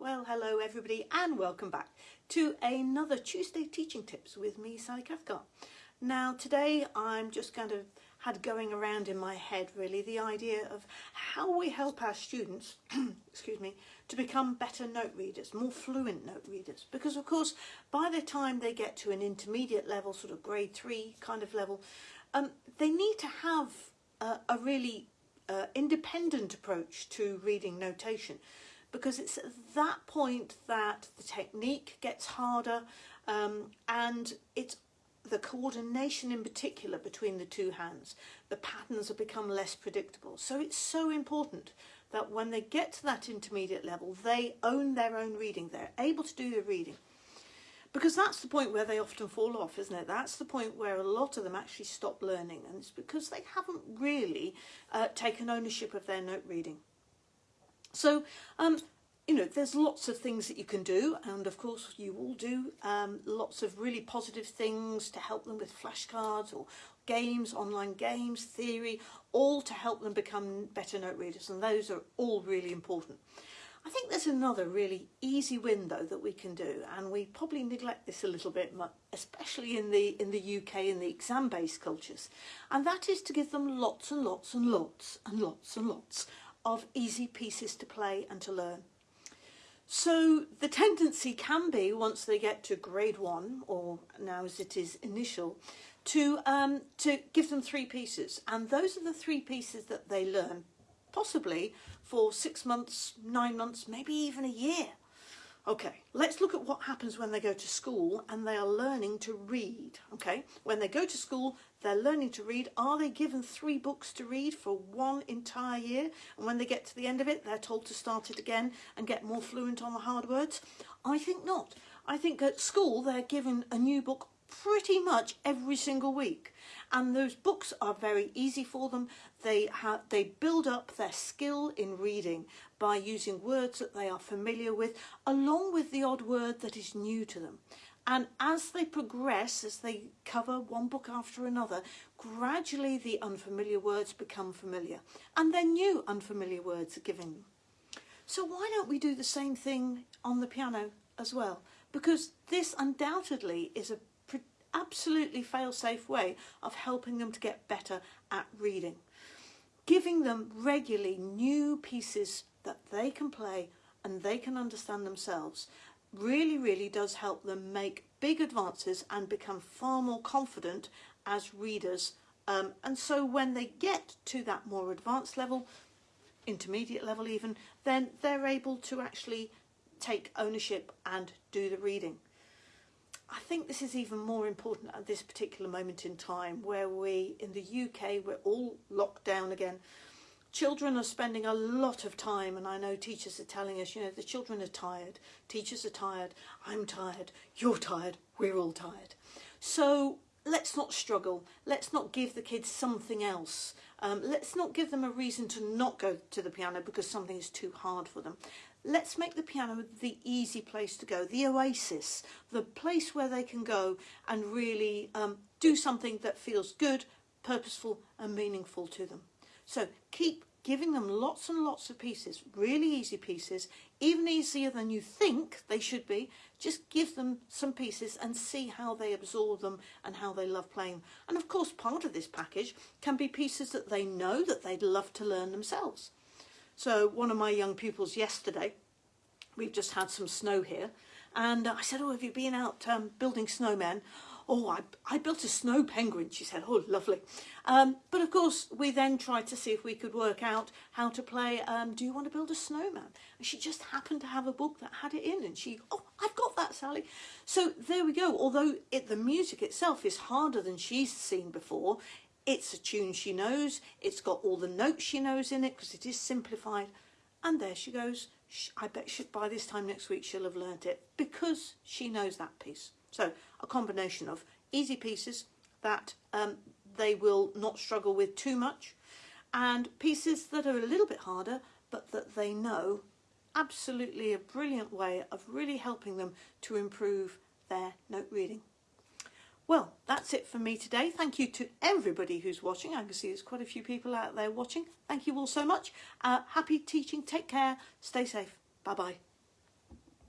Well, hello everybody and welcome back to another Tuesday Teaching Tips with me, Sally Cathcart. Now today I'm just kind of had going around in my head really the idea of how we help our students, excuse me, to become better note readers, more fluent note readers. Because of course, by the time they get to an intermediate level, sort of grade three kind of level, um, they need to have a, a really uh, independent approach to reading notation because it's at that point that the technique gets harder um, and it's the coordination in particular between the two hands. The patterns have become less predictable. So it's so important that when they get to that intermediate level, they own their own reading. They're able to do the reading. Because that's the point where they often fall off, isn't it? That's the point where a lot of them actually stop learning. And it's because they haven't really uh, taken ownership of their note reading. So, um, you know, there's lots of things that you can do, and of course you all do um, lots of really positive things to help them with flashcards or games, online games, theory, all to help them become better note readers, and those are all really important. I think there's another really easy win though that we can do, and we probably neglect this a little bit, especially in the in the UK in the exam-based cultures, and that is to give them lots and lots and lots and lots and lots of easy pieces to play and to learn. So the tendency can be, once they get to grade one, or now as it is initial, to, um, to give them three pieces. And those are the three pieces that they learn, possibly for six months, nine months, maybe even a year. Okay, let's look at what happens when they go to school and they are learning to read. Okay, when they go to school, they're learning to read. Are they given three books to read for one entire year? And when they get to the end of it, they're told to start it again and get more fluent on the hard words? I think not. I think at school, they're given a new book pretty much every single week. And those books are very easy for them. They, have, they build up their skill in reading by using words that they are familiar with, along with the odd word that is new to them. And as they progress, as they cover one book after another, gradually the unfamiliar words become familiar and then new unfamiliar words are given. So why don't we do the same thing on the piano as well? Because this undoubtedly is a absolutely fail-safe way of helping them to get better at reading. Giving them regularly new pieces that they can play and they can understand themselves really, really does help them make big advances and become far more confident as readers. Um, and so when they get to that more advanced level, intermediate level even, then they're able to actually take ownership and do the reading. I think this is even more important at this particular moment in time where we, in the UK, we're all locked down again. Children are spending a lot of time, and I know teachers are telling us, you know, the children are tired, teachers are tired, I'm tired, you're tired, we're all tired. So let's not struggle, let's not give the kids something else. Um, let's not give them a reason to not go to the piano because something is too hard for them. Let's make the piano the easy place to go, the oasis, the place where they can go and really um, do something that feels good, purposeful and meaningful to them. So keep giving them lots and lots of pieces, really easy pieces, even easier than you think they should be. Just give them some pieces and see how they absorb them and how they love playing. And of course, part of this package can be pieces that they know that they'd love to learn themselves. So one of my young pupils yesterday, we've just had some snow here, and I said, oh, have you been out um, building snowmen? Oh, I, I built a snow penguin, she said, oh, lovely. Um, but of course, we then tried to see if we could work out how to play um, Do You Want to Build a Snowman? And she just happened to have a book that had it in and she, oh, I've got that, Sally. So there we go. Although it, the music itself is harder than she's seen before, it's a tune she knows, it's got all the notes she knows in it because it is simplified. And there she goes. I bet she, by this time next week she'll have learnt it because she knows that piece. So a combination of easy pieces that um, they will not struggle with too much and pieces that are a little bit harder but that they know absolutely a brilliant way of really helping them to improve their note reading. Well, that's it for me today. Thank you to everybody who's watching. I can see there's quite a few people out there watching. Thank you all so much. Uh, happy teaching. Take care. Stay safe. Bye-bye.